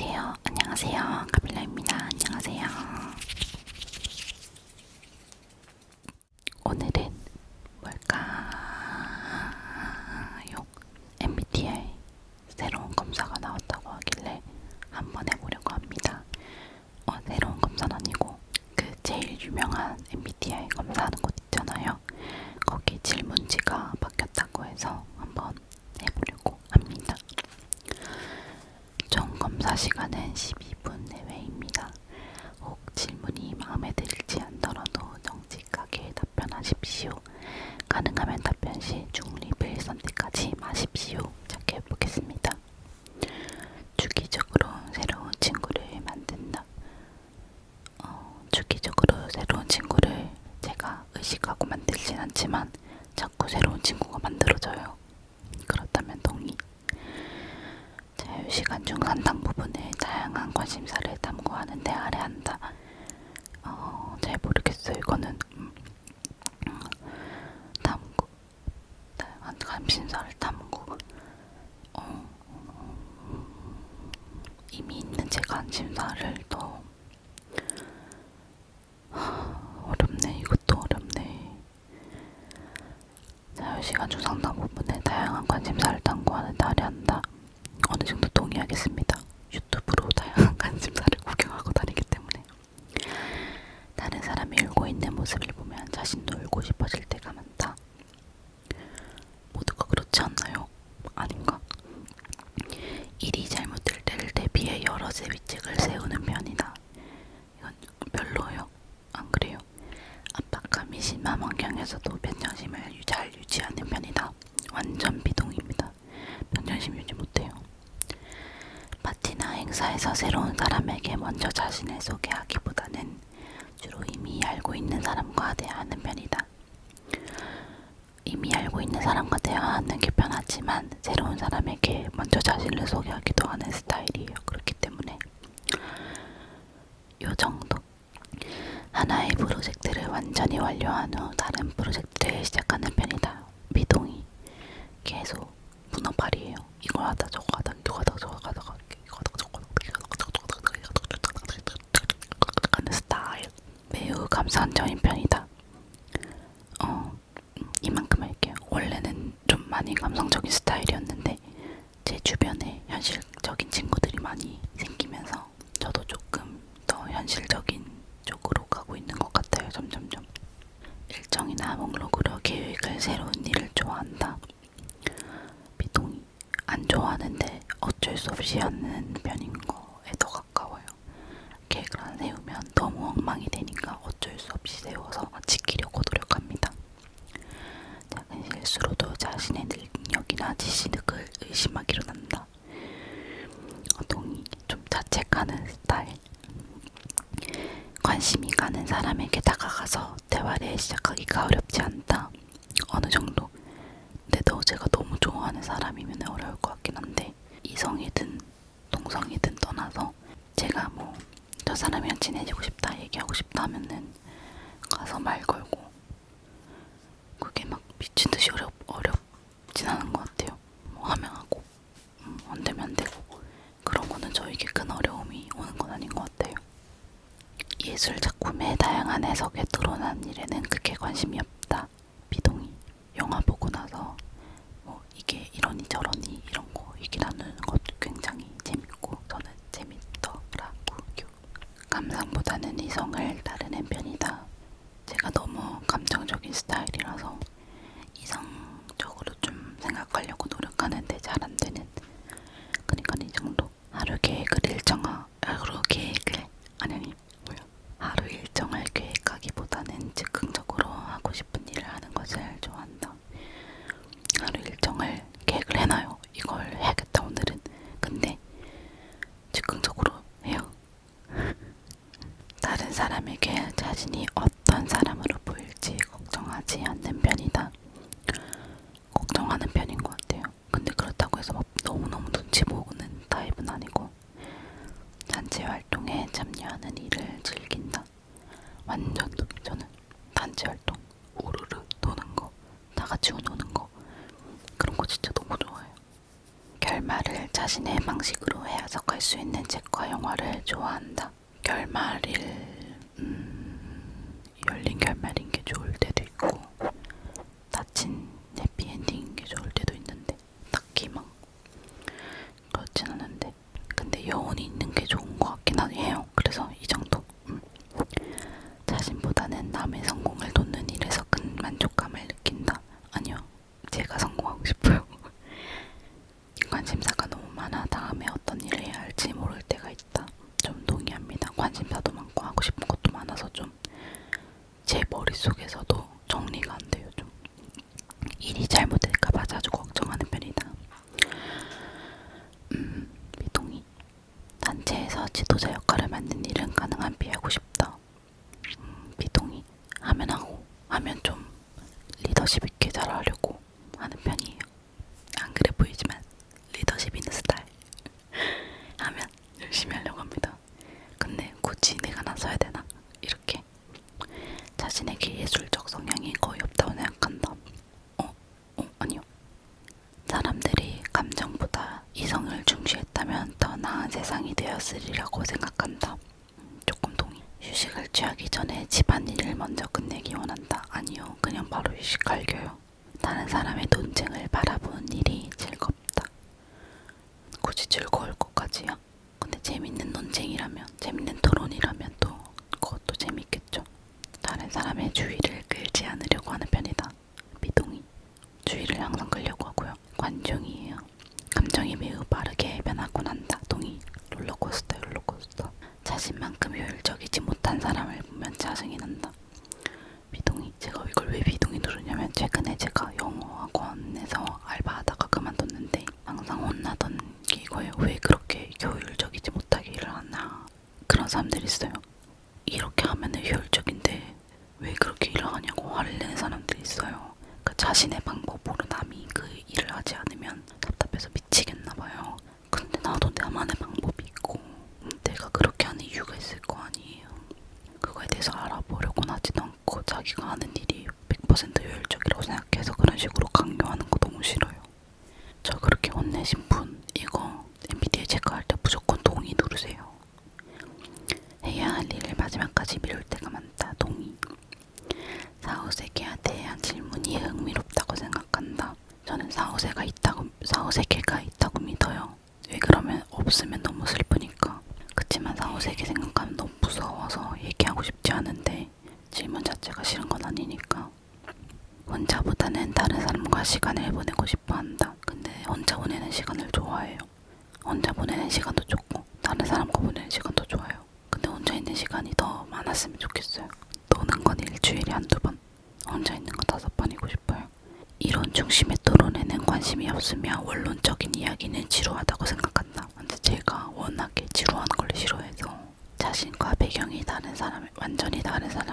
안녕하세요. 안녕하세요. 카밀라입니다. 안녕하세요. 오늘은 뭘까요? MBTI 새로운 검사가 나왔다고 하길래 한번 해보려고 합니다. 어, 새로운 검사는 아니고 그 제일 유명한 MBTI 검사하는 곳 있잖아요. 거기 질문지가 바뀌었다고 해서 한번 해보려고 합니다. 총 검사 시간은 12분 내외입니다. 혹 질문이 마음에 들지 않더라도 정직하게 답변하십시오. 가능하면 답변 시 중립을 선택하지 마십시오. 시작해보겠습니다. 주기적으로 새로운 친구를 만든다. 어, 주기적으로 새로운 친구를 제가 의식하고 만들진 않지만 자꾸 새로운 친구가 만들어져요. 그렇다면 동의. 자유시간 중 상당 다양 한 관심사를 탐구하는 데 할애한다. 어, 잘 모르겠어요. 이거는 음, 음, 탐구, 다양한 관심사를 탐구. 어, 음, 이미 있는 제 관심사를 더 어렵네. 이것도 어렵네. 자유시간 중 상당 부분에 다양한 관심사를 탐구하는 데 할애한다. 어느 정도 동의하겠습니다. 유튜브로 다양한 관심사를 구경하고 다니기 때문에 다른 사람이 울고 있는 모습을 보면 자신도 울고 싶어질 때가 많다. 모두가 그렇지 않나요? 아닌가? 일이 잘못될 때를 대비해 여러 대비책을 세우는 편이다. 이건 별로요. 안 그래요? 압박감이 심한 환경에서도 평정심을 잘 유지하는 편이다. 완전 비동입니다. 평정심 유지 못해요. 파티나 행사에서 새로운 사람에게 먼저 자신을 소개하기보다는 주로 이미 알고 있는 사람과 대화하는 편이다. 알고 있는 사람과 대화하는 게 편하지만 새로운 사람에게 먼저 자신을 소개하기도 하는 스타일이에요. 그렇기 때문에 요 정도. 하나의 프로젝트를 완전히 완료한 후 다른 프로젝트를 시작하는 편이다. 미동이 계속 문어발이에요. 이걸 하다 저거 하다 이거 하다 저거 하다가 이거 하다가 저거 하다가 하는 스타일. 매우 감성적인 편이다. 어, 이만큼 할게요. 원래는 좀 많이 감성적인 스타일이었는데 제 주변에 현실적인 친구들이 많이 생기면서 저도 조금 더 현실적인 쪽으로 가고 있는 것 같아요. 점점점. 일정이나 목록으로 계획을 새로운 일을 좋아한다. 비동의. 안 좋아하는데 어쩔 수 없이 하는 편인 거에 더 가까워요. 계획을 안 세우면 너무 엉망이 되니까 어쩔 수 없이 세워서 지키려고 노력합니다. 작은 실수로도 자신의 능력이나 지시력을 의심하기로 한다. 어, 동의. 좀 자책하는 스타일. 관심이 가는 사람에게 다가가서 대화를 시작하기가 어렵지 않다. 어느 정도. 근데도 제가 너무 좋아하는 사람이면 어려울 것 같긴 한데 이성이든 동성이든 떠나서 제가 뭐 저 사람이랑 친해지고 싶다 얘기하고 싶다 하면은 가서 말 걸고 그게 막 미친 듯이 어렵 어렵진 않은 것 같아요. 뭐 하면 하고 음, 안 되면 안 되고 그런 거는 저에게 큰 어려움이 오는 건 아닌 것 같아요. 예술 작품의 다양한 해석에 토론한 일에는 크게 관심이 없다. 나를 좋아한다. 결말일 음, 열린 결말이 여기까지야. 근데 재밌는 논쟁이라면, 재밌는 토론이라면 또 그것도 재밌겠죠. 다른 사람의 주의를 끌지 않으려고 하는 편이다. 미동이. 주의를 항상 끌려고 하고요. 관종이에요. 혼자보다는 다른 사람과 시간을 보내고 싶어 한다. 근데 혼자 보내는 시간을 좋아해요. 혼자 보내는 시간도 좋고 다른 사람과 보내는 시간도 좋아요. 근데 혼자 있는 시간이 더 많았으면 좋겠어요. 노는 건 일주일에 한두 번, 혼자 있는 건 다섯 번이고 싶어요. 이런 중심의 토론에는 관심이 없으며 원론적인 이야기는 지루하다고 생각한다. 근데 제가 워낙에 지루한 걸 싫어해서 자신과 배경이 다른 사람, 완전히 다른 사람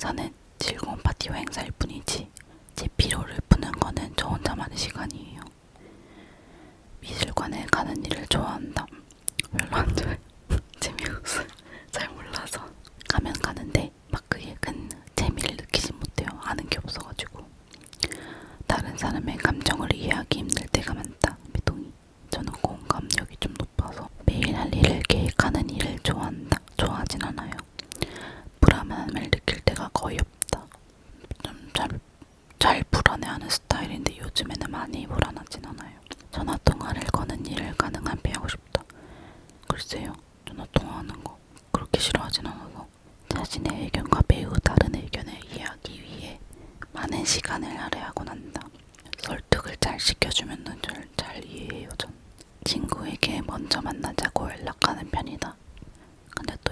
행사는 즐거운 파티와 행사일 뿐이지 제 피로를 푸는 거는 저 혼자만의 시간이에요. 미술관에 가는 일을 좋아한다. 별로 안 좋아해. 재미없어. 잘 몰라서. 가면 가는데 막 그게 큰 재미를 느끼지 못해요. 아는 게 없어가지고. 다른 사람의 감정을 이해하기 힘들 때가 많다. 미동이. 저는 공감력이 좀 높아서 매일 할 일을 계획하는 일을 좋아한다.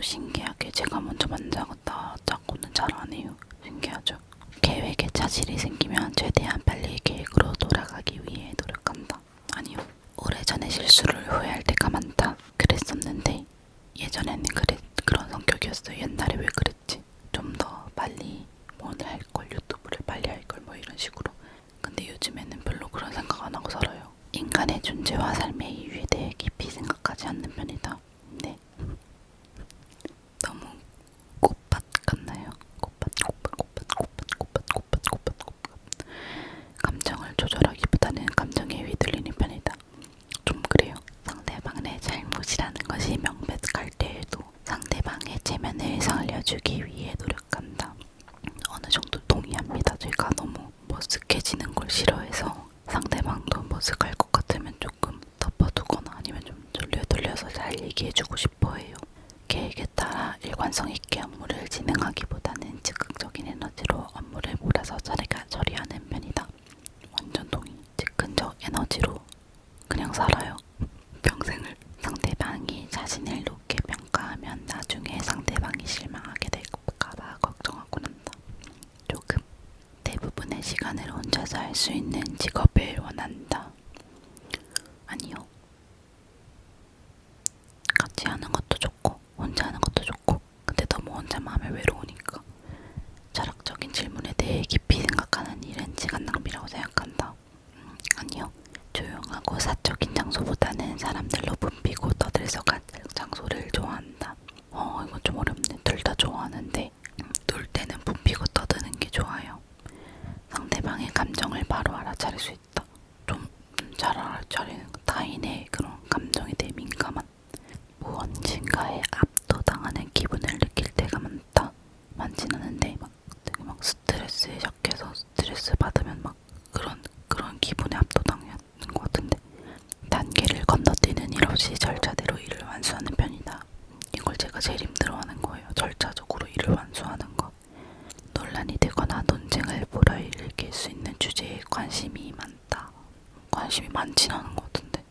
신기하게 제가 먼저 만나갔다 닦고는 잘 안해요 신기하죠? 계획에 차질이 생기면 최대한 빨리 잘 얘기해주고 싶어해요. 계획에 따라 일관성 있게 업무를 진행하기보다는 즉흥적인 에너지로 업무를 몰아서 자리가 처리하는 편이다. 완전 동의. 즉흥적 에너지로 그냥 살아요. 평생을 상대방이 자신을 높게 평가하면 나중에 상대방이 실망하게 될까봐 걱정하고 난다. 조금 대부분의 시간을 혼자서 할 수 있는 직업을 원한다. 아니요. 같이 하는 것도 좋고 혼자 하는 것도 좋고 근데 너무 혼자만 하면 외로우니까 철학적인 질문에 대해 깊이 생각하는 일은 시간 낭비라고 생각한다. 음, 아니요. 조용하고 사적인 장소보다는 사람들로 붐비고 떠들썩한 장소를 좋아한다. 어, 이건 좀 어렵네. 둘 다 좋아하는데 음, 놀 때는 붐비고 떠드는 게 좋아요. 상대방의 감정을 바로 알아차릴 수 있다. 좀잘 알아차리는 타인의 그런 감정에 대해 민감한 무언진가에 압도당하는 기분을 느낄 때가 많다. 많진 않은데 막 되게 막 스트레스에 약해서 스트레스 받으면 막 그런 그런 기분에 압도당하는 것 같은데 단계를 건너뛰는 일 없이 절차대로 일을 완수하는 편이다. 이걸 제가 제일 힘들어하는 거예요. 절차적으로 일을 완수하는 거. 논란이 되거나 논쟁을 불러일으킬 수 있는 주제에 관심이 많다. 관심이 많진 않은 것 같은데.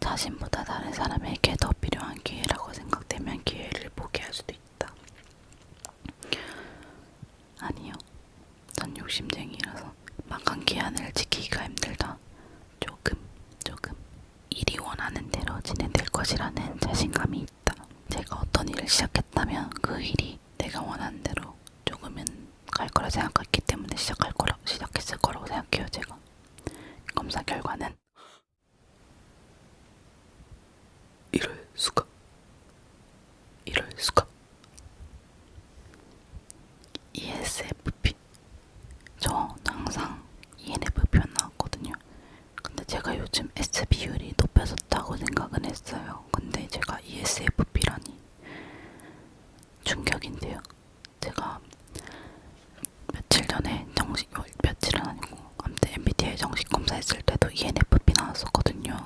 자신보다 다른 사람에게 더 필요한 기회라고 생각되면 기회를 포기할 수도 있다. 아니요. 전 욕심쟁이라서 막한 기한을 지키기가 힘들다. 조금, 조금. 일이 원하는 대로 진행될 것이라는 자신감이 있다. 제가 어떤 일을 시작했다면 그 일이 내가 원하는 대로 조금은 갈 거라 때문에 시작할 거라 시작했을 거라고 생각해요. 제가 검사 결과는 이럴 수가, 이럴 수가. ESFP. 저 항상 ENFP만 나왔거든요. 근데 제가 요즘 S 비율이 높아졌다고 생각은 했어요. 근데 제가 ESFP라니 충격인데요. 제가 며칠 전에 정식 어, 며칠은 아니고 아무튼 MBTI 정식 검사했을 때도 ENFP 나왔었거든요.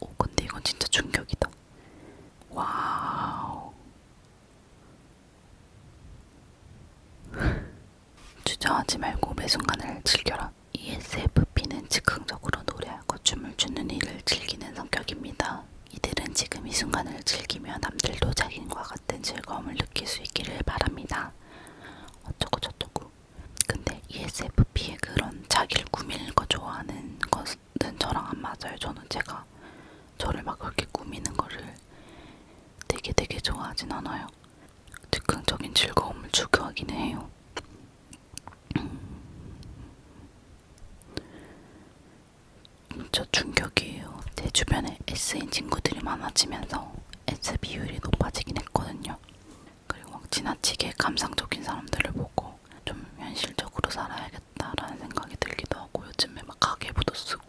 오 근데 이건 진짜 충격이다. wow. 주저하지 말고 매 순간을 즐겨라. ESFP는 즉흥적으로 노래하고 춤을 추는 일을 즐기는 성격입니다. 이들은 지금 이 순간을 즐기며 남들도 자신과 같은 즐거움을 느낄 수 있기를 바랍니다. 어쩌고 저쩌고. 근데 ESFP의 그런 자기를 꾸미는 거 좋아하는 것은 저랑 안 맞아요. 저는 제가 저를 막 그렇게 꾸미는 거를 되게 되게 좋아하진 않아요. 즉흥적인 즐거움을 추구하기는 해요. 저 충격이에요. 제 주변에 S인 친구들이 많아지면서 S 비율이 높아지긴 했거든요. 그리고 막 지나치게 감상적인 사람들을 보고 좀 현실적으로 살아야겠다라는 생각이 들기도 하고 요즘에 막 가계부도 쓰고